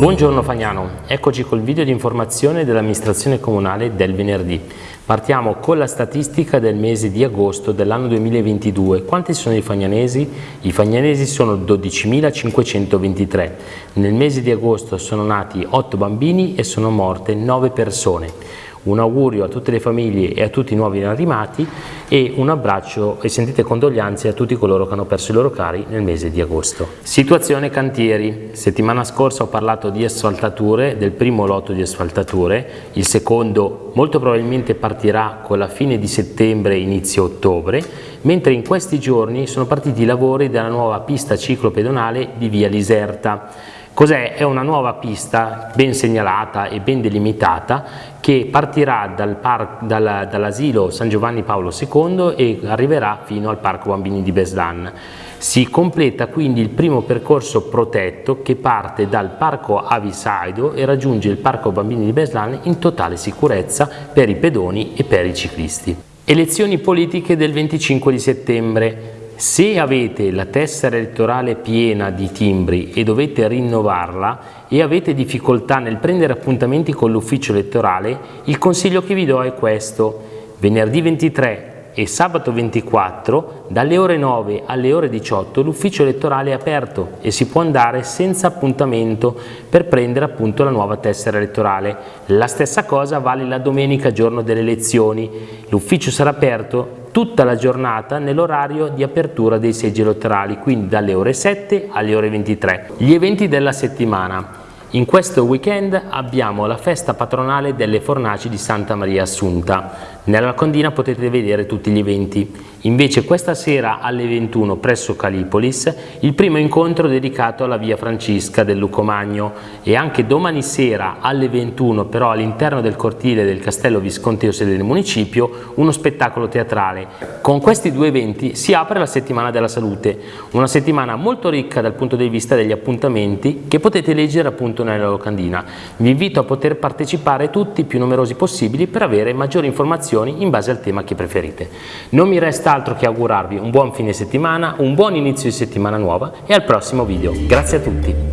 Buongiorno Fagnano, eccoci col video di informazione dell'amministrazione comunale del venerdì. Partiamo con la statistica del mese di agosto dell'anno 2022. Quanti sono i fagnanesi? I fagnanesi sono 12.523. Nel mese di agosto sono nati 8 bambini e sono morte 9 persone. Un augurio a tutte le famiglie e a tutti i nuovi arrivati e un abbraccio e sentite condoglianze a tutti coloro che hanno perso i loro cari nel mese di agosto. Situazione cantieri. Settimana scorsa ho parlato di asfaltature, del primo lotto di asfaltature, il secondo molto probabilmente partirà con la fine di settembre inizio ottobre, mentre in questi giorni sono partiti i lavori della nuova pista ciclopedonale di via Liserta Cos'è? È una nuova pista ben segnalata e ben delimitata che partirà dal dal, dall'asilo San Giovanni Paolo II e arriverà fino al Parco Bambini di Beslan. Si completa quindi il primo percorso protetto che parte dal Parco Avisaido e raggiunge il Parco Bambini di Beslan in totale sicurezza per i pedoni e per i ciclisti. Elezioni politiche del 25 di settembre. Se avete la tessera elettorale piena di timbri e dovete rinnovarla e avete difficoltà nel prendere appuntamenti con l'ufficio elettorale, il consiglio che vi do è questo. Venerdì 23 e sabato 24 dalle ore 9 alle ore 18 l'ufficio elettorale è aperto e si può andare senza appuntamento per prendere appunto la nuova tessera elettorale. La stessa cosa vale la domenica giorno delle elezioni. L'ufficio sarà aperto tutta la giornata nell'orario di apertura dei seggi elettorali, quindi dalle ore 7 alle ore 23. Gli eventi della settimana. In questo weekend abbiamo la festa patronale delle fornaci di Santa Maria Assunta. Nella locandina potete vedere tutti gli eventi. Invece questa sera alle 21 presso Calipolis il primo incontro dedicato alla via Francisca del Lucomagno e anche domani sera alle 21 però all'interno del cortile del Castello Visconteo sede del municipio uno spettacolo teatrale. Con questi due eventi si apre la settimana della salute, una settimana molto ricca dal punto di vista degli appuntamenti che potete leggere appunto nella locandina. Vi invito a poter partecipare tutti più numerosi possibili per avere maggiori informazioni in base al tema che preferite. Non mi resta altro che augurarvi un buon fine settimana, un buon inizio di settimana nuova e al prossimo video. Grazie a tutti!